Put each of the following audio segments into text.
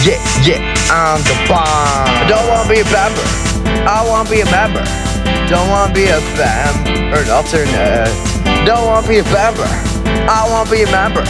Yeah, yeah, I'm the bomb. I don't wanna be a member. I wanna be a member. Don't wanna be a fam or an alternate. Don't wanna be a member. I wanna be a member.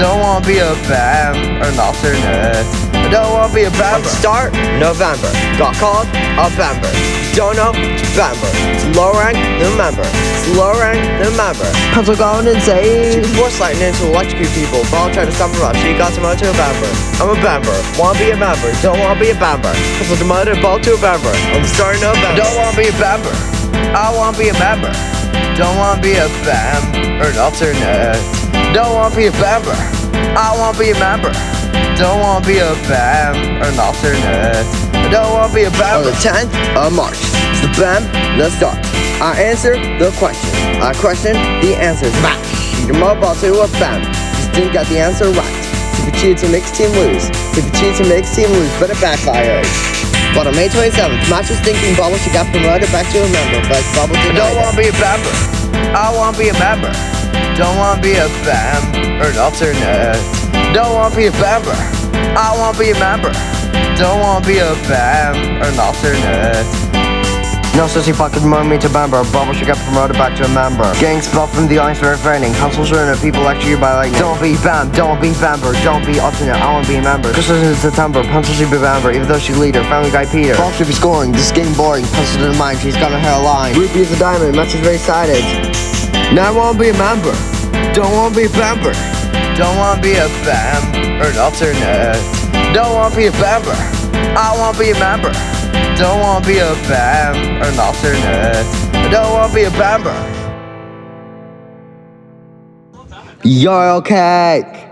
Don't wanna be a fam or an alternate. I don't wanna be a member. Start November. Got called a member. Don't know member. Low rank the member. Low rank the member. Pencil going insane. She force lightning to electrocute people. Ball trying to stop her up. She got to to a member. I'm a member. Wanna be a member. Don't wanna be a member. Pencil demoted ball to a member. I'm starting start November. Don't wanna be a member. I wanna be a member. Don't wanna be a fam or an alternate. Don't wanna be a member. I wanna be a member. Don't wanna be a fam or an alternate. I don't wanna be a On the 10th of March, it's the BAM, let's start. I answer the question. I question the answers. Back. Your mobile to a. Just didn't get the answer right. If you cheat to makes team lose. If you cheat to makes team lose, but it backfires. But on May 27th, Match was thinking Bubble should get promoted back to a member, but Bubble I denied don't wanna be a member. I wanna be a member. Don't wanna be a fam or an alternate. Don't wanna be a member. I wanna be a member. Don't wanna be a fam or an alternate. No sissy fucking promote me to member. Bubble should get promoted back to a member. Gang spelled from the ice very raining. Councils are in people lecture you by lightning. Don't be fam, don't be member, don't be alternate. I wanna be a member. Christmas in September, pencil should be member, even though she's leader. Family guy Peter. Ball should be scoring. This game boring. Pencil to the mind, she's got her hairline. Ruby is a diamond, match is very excited. Now I wanna be a member. Don't wanna be a member. Don't wanna be a fam or an alternate. Don't wanna be a member. I wanna be a member. Don't wanna be a fam or an alternate. I don't wanna be a member. Yo, cake.